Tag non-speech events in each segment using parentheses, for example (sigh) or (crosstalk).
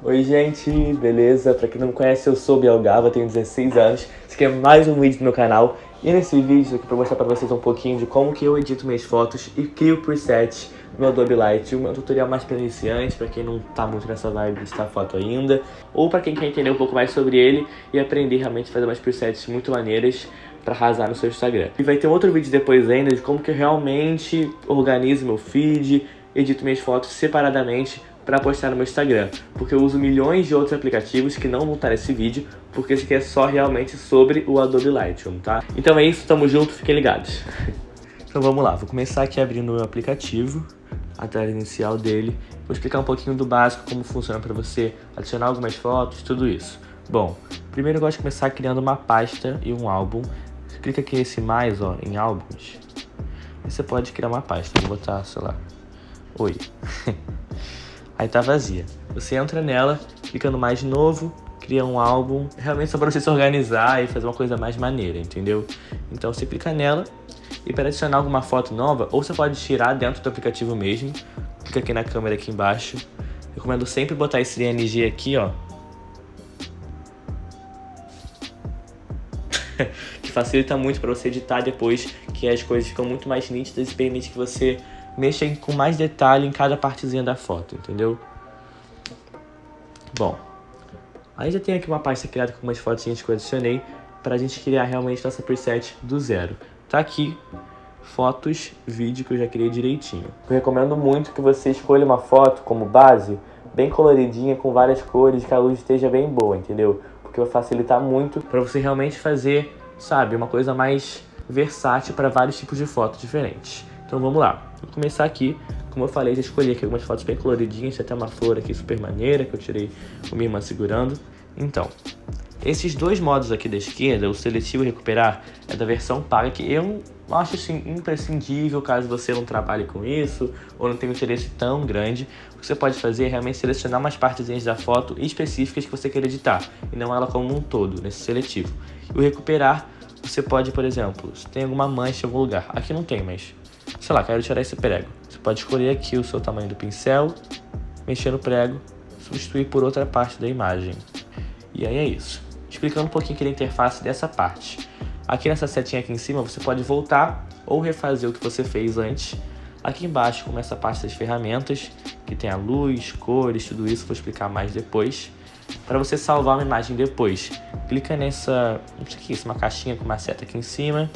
Oi gente, beleza? Pra quem não me conhece, eu sou Biel Gava, tenho 16 anos. Esse aqui é mais um vídeo do meu canal. E nesse vídeo aqui pra mostrar pra vocês um pouquinho de como que eu edito minhas fotos e crio presets no Adobe Lightroom. É um tutorial mais pra iniciantes, pra quem não tá muito nessa vibe de editar foto ainda. Ou pra quem quer entender um pouco mais sobre ele e aprender realmente a fazer umas presets muito maneiras pra arrasar no seu Instagram. E vai ter outro vídeo depois ainda de como que eu realmente organizo meu feed, edito minhas fotos separadamente para postar no meu Instagram, porque eu uso milhões de outros aplicativos que não vão estar nesse vídeo, porque esse aqui é só realmente sobre o Adobe Lightroom, tá? Então é isso, tamo junto, fiquem ligados. (laughs) Então vamos lá, vou começar aqui abrindo o meu aplicativo, a tela inicial dele, vou explicar um pouquinho do básico, como funciona para você adicionar algumas fotos, tudo isso. Bom, primeiro eu gosto de começar criando uma pasta e um álbum. Você clica aqui nesse mais, ó, em álbuns, e você pode criar uma pasta, vou botar, sei lá, oi. (laughs) aí tá vazia. Você entra nela, clica no mais novo, cria um álbum, realmente só para você se organizar e fazer uma coisa mais maneira, entendeu? Então você clica nela e para adicionar alguma foto nova, ou você pode tirar dentro do aplicativo mesmo, clica aqui na câmera aqui embaixo. Recomendo sempre botar esse DNG aqui, ó. (laughs) que facilita muito para você editar depois, que as coisas ficam muito mais nítidas e permite que você mexem com mais detalhe em cada partezinha da foto, entendeu? Bom, aí já tem aqui uma pasta criada com umas fotinhas que eu adicionei para a gente criar realmente nossa preset do zero. Tá aqui, fotos, vídeo que eu já criei direitinho. Eu recomendo muito que você escolha uma foto como base, bem coloridinha, com várias cores, que a luz esteja bem boa, entendeu? Porque vai facilitar muito para você realmente fazer, sabe, uma coisa mais versátil para vários tipos de fotos diferentes. Então vamos lá. Vou começar aqui, como eu falei, já escolhi aqui algumas fotos bem coloridinhas, tem até uma flor aqui super maneira que eu tirei com minha irmã segurando. Então, esses dois modos aqui da esquerda, o seletivo e recuperar, é da versão paga, que eu acho assim, imprescindível caso você não trabalhe com isso ou não tenha um interesse tão grande. O que você pode fazer é realmente selecionar umas partezinhas da foto específicas que você quer editar, e não ela como um todo, nesse seletivo. E o recuperar, você pode, por exemplo, se tem alguma mancha em algum lugar, aqui não tem, mas sei lá, quero tirar esse prego. Você pode escolher aqui o seu tamanho do pincel, mexer no prego, substituir por outra parte da imagem. E aí é isso. Explicando um pouquinho aqui da interface dessa parte. Aqui nessa setinha aqui em cima você pode voltar ou refazer o que você fez antes. Aqui embaixo começa a parte das ferramentas, que tem a luz, cores, tudo isso, vou explicar mais depois. Para você salvar uma imagem depois, clica nessa, não sei o que é isso, uma caixinha com uma seta aqui em cima,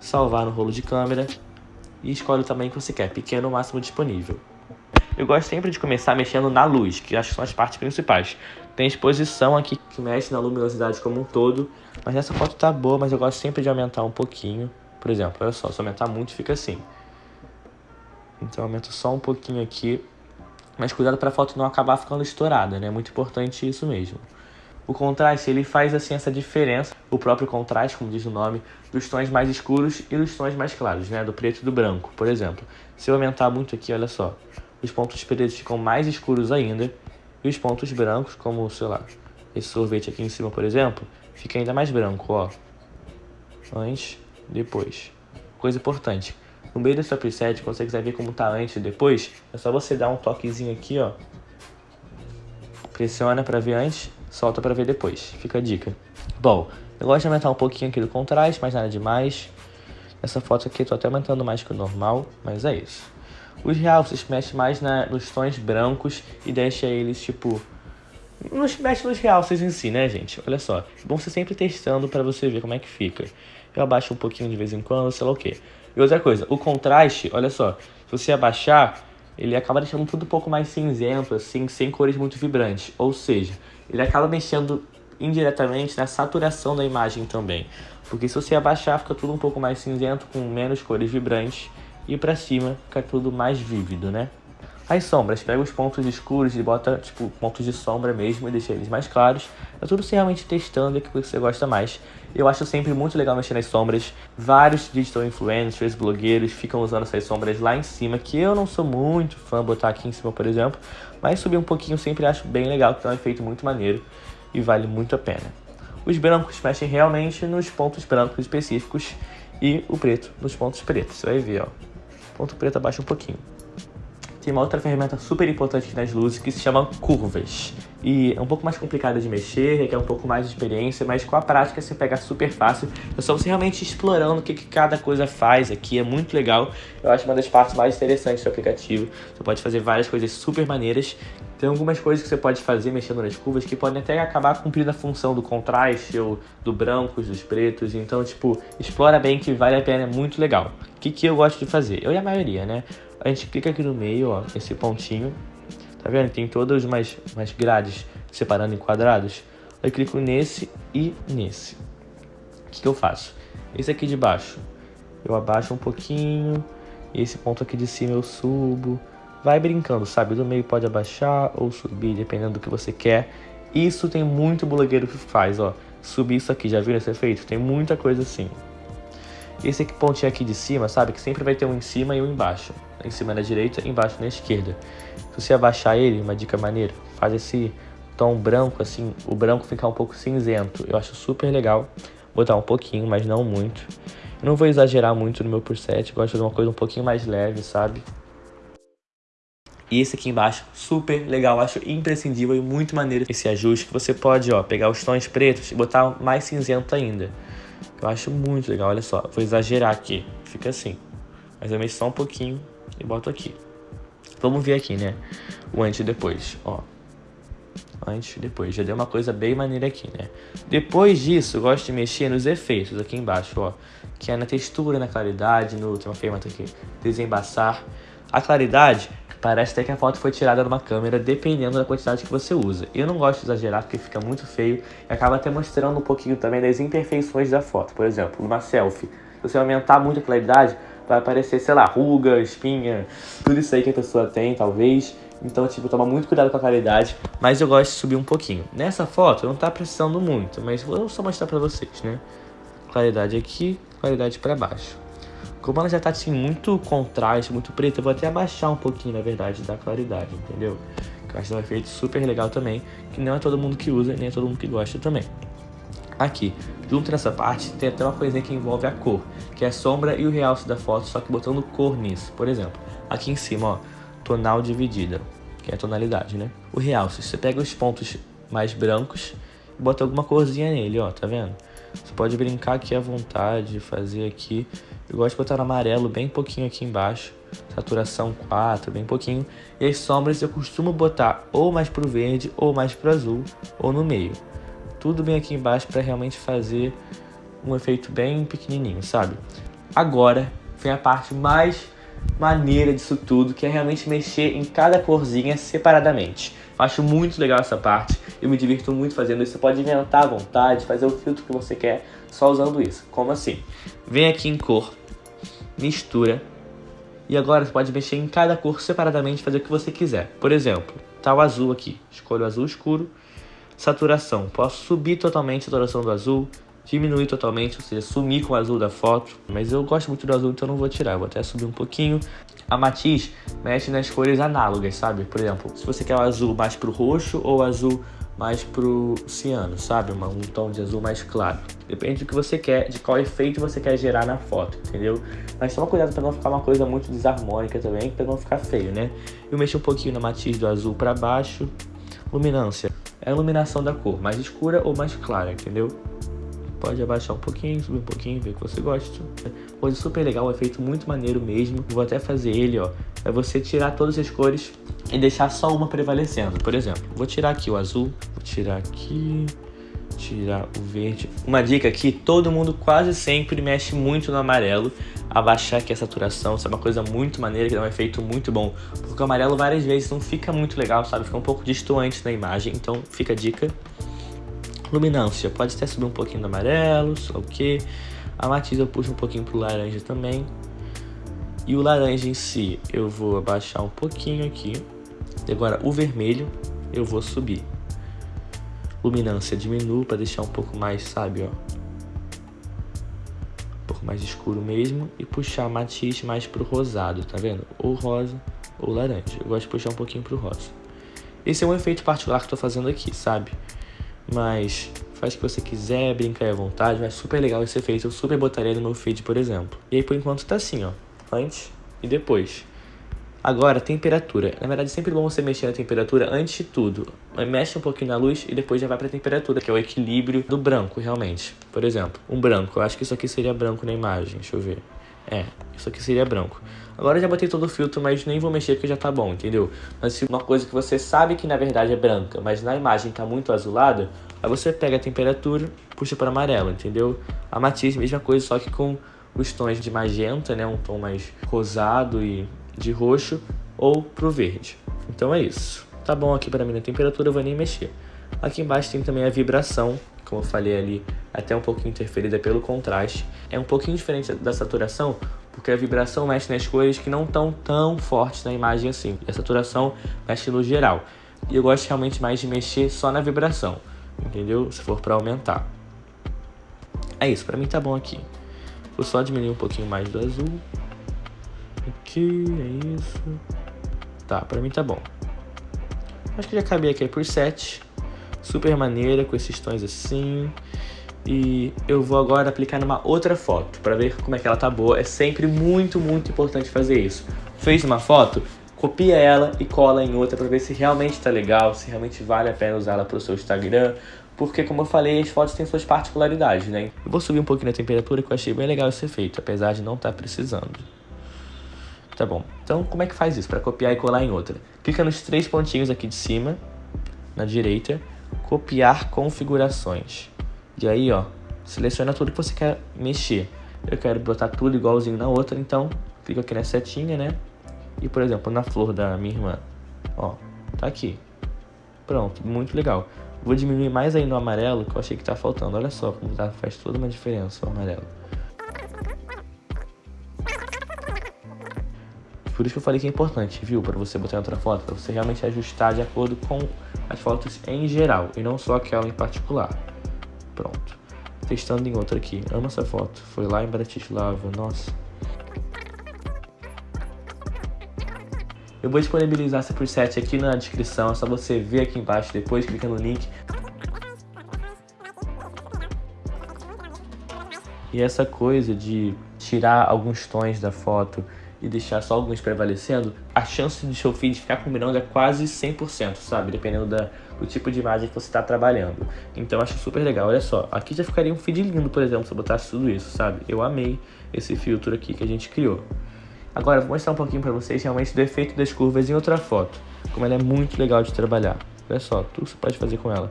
salvar no rolo de câmera, e escolhe o tamanho que você quer, pequeno ou máximo disponível. Eu gosto sempre de começar mexendo na luz, que acho que são as partes principais. Tem exposição aqui que mexe na luminosidade como um todo, mas essa foto tá boa, mas eu gosto sempre de aumentar um pouquinho. Por exemplo, olha só, se aumentar muito fica assim. Então aumento só um pouquinho aqui, mas cuidado para a foto não acabar ficando estourada, né? É muito importante isso mesmo. O contraste, ele faz assim essa diferença, o próprio contraste, como diz o nome, dos tons mais escuros e dos tons mais claros, né? Do preto e do branco, por exemplo. Se eu aumentar muito aqui, olha só, os pontos pretos ficam mais escuros ainda e os pontos brancos, como, sei lá, esse sorvete aqui em cima, por exemplo, fica ainda mais branco, ó. Antes, depois. Coisa importante, no meio da sua preset, quando você quiser ver como tá antes e depois, é só você dar um toquezinho aqui, ó. Pressiona para ver antes solta para ver depois. Fica a dica. Bom, eu gosto de aumentar um pouquinho aqui do contraste, mas nada demais. Essa foto aqui eu tô até aumentando mais que o normal, mas é isso. Os realces mexe mais na, nos tons brancos e deixa eles, tipo... Não mexe nos realces em si, né, gente? Olha só. É bom você sempre testando para você ver como é que fica. Eu abaixo um pouquinho de vez em quando, sei lá o quê. E outra coisa, o contraste, olha só. Se você abaixar, ele acaba deixando tudo um pouco mais cinzento, assim, sem cores muito vibrantes. Ou seja, ele acaba mexendo indiretamente na saturação da imagem também. Porque se você abaixar, fica tudo um pouco mais cinzento, com menos cores vibrantes, e para cima fica tudo mais vívido, né? As sombras, pega os pontos escuros e bota, tipo, pontos de sombra mesmo e deixa eles mais claros. É tudo você realmente testando o que você gosta mais. Eu acho sempre muito legal mexer nas sombras. Vários digital influencers, blogueiros ficam usando essas sombras lá em cima, que eu não sou muito fã botar aqui em cima, por exemplo. Mas subir um pouquinho sempre acho bem legal, que é um efeito muito maneiro e vale muito a pena. Os brancos mexem realmente nos pontos brancos específicos e o preto nos pontos pretos. Você vai ver, ó. Ponto preto abaixa um pouquinho tem uma outra ferramenta super importante aqui nas luzes que se chama curvas. E é um pouco mais complicada de mexer, requer um pouco mais de experiência, mas com a prática você pega super fácil. É só você realmente explorando o que, que cada coisa faz aqui, é muito legal. Eu acho uma das partes mais interessantes do aplicativo. Você pode fazer várias coisas super maneiras. Tem algumas coisas que você pode fazer mexendo nas curvas que podem até acabar cumprindo a função do contraste ou do brancos, dos pretos. Então, tipo, explora bem que vale a pena, é muito legal. O que, que eu gosto de fazer? Eu e a maioria, né? A gente clica aqui no meio, ó, esse pontinho, Tá vendo? Tem todas umas, umas grades separando em quadrados. Eu clico nesse e nesse. O que, que eu faço? Esse aqui de baixo, eu abaixo um pouquinho. Esse ponto aqui de cima eu subo. Vai brincando, sabe? Do meio pode abaixar ou subir, dependendo do que você quer. Isso tem muito blogueiro que faz, ó. Subir isso aqui, já viram esse efeito? Tem muita coisa assim. Esse aqui, pontinho aqui de cima, sabe? Que sempre vai ter um em cima e um embaixo. Em cima na direita, embaixo na esquerda. Se você abaixar ele, uma dica maneira, faz esse tom branco, assim, o branco ficar um pouco cinzento. Eu acho super legal. Botar um pouquinho, mas não muito. Eu não vou exagerar muito no meu preset, gosto de uma coisa um pouquinho mais leve, sabe? E esse aqui embaixo, super legal, acho imprescindível e muito maneiro esse ajuste que você pode, ó, pegar os tons pretos e botar mais cinzento ainda. Eu acho muito legal, olha só. Vou exagerar aqui. Fica assim. Mas eu mexo só um pouquinho e boto aqui. Vamos ver aqui, né? O antes e depois, ó. Antes e depois. Já deu uma coisa bem maneira aqui, né? Depois disso, eu gosto de mexer nos efeitos aqui embaixo, ó. Que é na textura, na claridade, no... Tem uma aqui. Desembaçar. A claridade Parece até que a foto foi tirada numa câmera, dependendo da quantidade que você usa. Eu não gosto de exagerar porque fica muito feio e acaba até mostrando um pouquinho também das imperfeições da foto. Por exemplo, numa selfie, se você aumentar muito a claridade, vai aparecer, sei lá, ruga, espinha, tudo isso aí que a pessoa tem, talvez. Então, tipo, toma muito cuidado com a claridade, mas eu gosto de subir um pouquinho. Nessa foto não tá precisando muito, mas vou só mostrar pra vocês, né? Claridade aqui, claridade pra baixo. Como ela já tá assim, muito contraste, muito preto, eu vou até abaixar um pouquinho, na verdade, da claridade, entendeu? Que eu acho um efeito super legal também, que não é todo mundo que usa, nem é todo mundo que gosta também. Aqui, junto nessa parte, tem até uma coisinha que envolve a cor, que é a sombra e o realce da foto, só que botando cor nisso. Por exemplo, aqui em cima, ó, tonal dividida, que é a tonalidade, né? O realce, você pega os pontos mais brancos e bota alguma corzinha nele, ó, tá vendo? Você pode brincar aqui à vontade, fazer aqui. Eu gosto de botar amarelo bem pouquinho aqui embaixo. Saturação 4, bem pouquinho. E as sombras eu costumo botar ou mais pro verde, ou mais pro azul, ou no meio. Tudo bem aqui embaixo para realmente fazer um efeito bem pequenininho, sabe? Agora vem a parte mais maneira disso tudo, que é realmente mexer em cada corzinha separadamente. Eu acho muito legal essa parte, eu me divirto muito fazendo isso. Você pode inventar à vontade, fazer o filtro que você quer só usando isso. Como assim? Vem aqui em cor, mistura, e agora você pode mexer em cada cor separadamente, fazer o que você quiser. Por exemplo, tá o azul aqui, escolho o azul escuro, saturação, posso subir totalmente a saturação do azul, diminuir totalmente, ou seja, sumir com o azul da foto. Mas eu gosto muito do azul, então não vou tirar. Vou até subir um pouquinho. A matiz mexe nas cores análogas, sabe? Por exemplo, se você quer o azul mais pro roxo ou azul mais pro ciano, sabe? Um tom de azul mais claro. Depende do que você quer, de qual efeito você quer gerar na foto, entendeu? Mas toma cuidado para não ficar uma coisa muito desarmônica também, para não ficar feio, né? Eu mexi um pouquinho na matiz do azul para baixo. Luminância é a iluminação da cor, mais escura ou mais clara, entendeu? Pode abaixar um pouquinho, subir um pouquinho, ver o que você gosta. Coisa super legal, um efeito muito maneiro mesmo. Vou até fazer ele, ó. É você tirar todas as cores e deixar só uma prevalecendo. Por exemplo, vou tirar aqui o azul, vou tirar aqui, tirar o verde. Uma dica aqui, todo mundo quase sempre mexe muito no amarelo. Abaixar aqui a saturação, isso é uma coisa muito maneira, que dá um efeito muito bom. Porque o amarelo várias vezes não fica muito legal, sabe? Fica um pouco distoante na imagem, então fica a dica. Luminância, pode até subir um pouquinho do amarelo, só o que. A matiz eu puxo um pouquinho pro laranja também. E o laranja em si, eu vou abaixar um pouquinho aqui. E agora o vermelho, eu vou subir. Luminância diminuo para deixar um pouco mais, sabe, ó. Um pouco mais escuro mesmo. E puxar matiz mais pro rosado, tá vendo? Ou rosa ou laranja. Eu gosto de puxar um pouquinho pro rosa. Esse é um efeito particular que eu tô fazendo aqui, sabe? Mas faz o que você quiser, brinca aí à vontade, mas super legal esse efeito, eu super botaria no meu feed, por exemplo. E aí por enquanto tá assim, ó, antes e depois. Agora, temperatura. Na verdade, sempre bom você mexer na temperatura antes de tudo. Mexe um pouquinho na luz e depois já vai pra temperatura, que é o equilíbrio do branco, realmente. Por exemplo, um branco. Eu acho que isso aqui seria branco na imagem. Deixa eu ver. É, isso aqui seria branco. Agora eu já botei todo o filtro, mas nem vou mexer porque já tá bom, entendeu? Mas se uma coisa que você sabe que na verdade é branca, mas na imagem tá muito azulada, aí você pega a temperatura, puxa para amarelo, entendeu? A matiz, mesma coisa, só que com os tons de magenta, né? Um tom mais rosado e de roxo ou pro verde. Então é isso. Tá bom aqui para mim na temperatura, eu vou nem mexer. Aqui embaixo tem também a vibração, como eu falei ali, até um pouquinho interferida pelo contraste. É um pouquinho diferente da saturação, porque a vibração mexe nas cores que não estão tão fortes na imagem assim. E a saturação mexe no geral. E eu gosto realmente mais de mexer só na vibração, entendeu? Se for para aumentar. É isso, para mim tá bom aqui. Vou só diminuir um pouquinho mais do azul. Aqui, é isso. Tá, pra mim tá bom. Acho que já acabei aqui por 7. Super maneira, com esses tons assim. E eu vou agora aplicar numa outra foto, pra ver como é que ela tá boa. É sempre muito, muito importante fazer isso. Fez uma foto? Copia ela e cola em outra pra ver se realmente tá legal, se realmente vale a pena usá-la pro seu Instagram. Porque, como eu falei, as fotos têm suas particularidades, né? Eu vou subir um pouquinho a temperatura que eu achei bem legal esse efeito, apesar de não estar tá precisando. Tá bom. Então, como é que faz isso? Para copiar e colar em outra. Clica nos três pontinhos aqui de cima, na direita, copiar configurações. E aí, ó, seleciona tudo que você quer mexer. Eu quero botar tudo igualzinho na outra, então clica aqui na setinha, né? E, por exemplo, na flor da minha irmã, ó, tá aqui. Pronto, muito legal. Vou diminuir mais aí no amarelo, que eu achei que tá faltando. Olha só como tá, faz toda uma diferença o amarelo. Por isso que eu falei que é importante, viu? Para você botar outra foto, para você realmente ajustar de acordo com as fotos em geral e não só aquela em particular. Pronto. Testando em outra aqui. Amo essa foto. Foi lá em Bratislava. Nossa. Eu vou disponibilizar essa preset aqui na descrição, é só você ver aqui embaixo depois, clica no link. E essa coisa de tirar alguns tons da foto e deixar só alguns prevalecendo, a chance de seu feed ficar combinando é quase 100%, sabe? Dependendo da, do tipo de imagem que você está trabalhando. Então acho super legal. Olha só, aqui já ficaria um feed lindo, por exemplo, se eu botasse tudo isso, sabe? Eu amei esse filtro aqui que a gente criou. Agora, vou mostrar um pouquinho para vocês realmente do efeito das curvas em outra foto. Como ela é muito legal de trabalhar. Olha só, tudo você pode fazer com ela.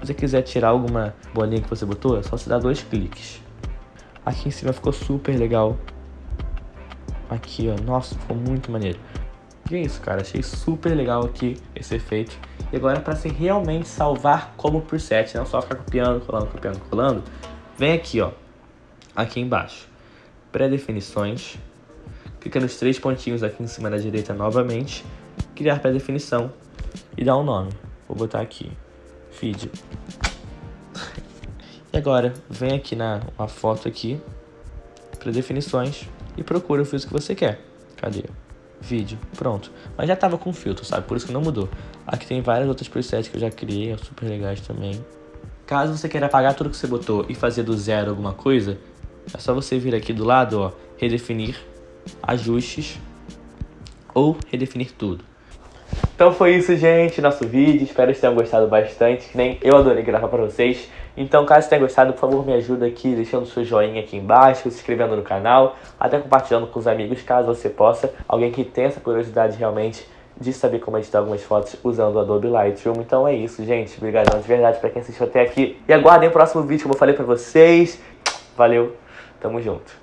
Se você quiser tirar alguma bolinha que você botou, é só você dar dois cliques. Aqui em cima ficou super legal. Aqui, ó. Nossa, ficou muito maneiro. E é isso, cara. Achei super legal aqui esse efeito. E agora, para se realmente salvar como preset, não só ficar copiando, colando, copiando, colando, vem aqui, ó. Aqui embaixo. Pré-definições. Clica nos três pontinhos aqui em cima da direita novamente. Criar pré-definição. E dar um nome. Vou botar aqui. Feed. (laughs) e agora, vem aqui na uma foto aqui. Pré-definições e procura o filtro que você quer. Cadê? Vídeo, pronto. Mas já tava com filtro, sabe? Por isso que não mudou. Aqui tem várias outras presets que eu já criei, super legais também. Caso você queira apagar tudo que você botou e fazer do zero alguma coisa, é só você vir aqui do lado, ó, redefinir, ajustes ou redefinir tudo. Então foi isso, gente, nosso vídeo. Espero que vocês tenham gostado bastante, que nem eu adorei gravar pra vocês. Então, caso tenha gostado, por favor, me ajuda aqui, deixando seu joinha aqui embaixo, se inscrevendo no canal, até compartilhando com os amigos, caso você possa. Alguém que tenha essa curiosidade realmente de saber como editar algumas fotos usando o Adobe Lightroom. Então é isso, gente. Obrigadão de verdade pra quem assistiu até aqui. E aguardem o próximo vídeo, como eu falei pra vocês. Valeu, tamo junto.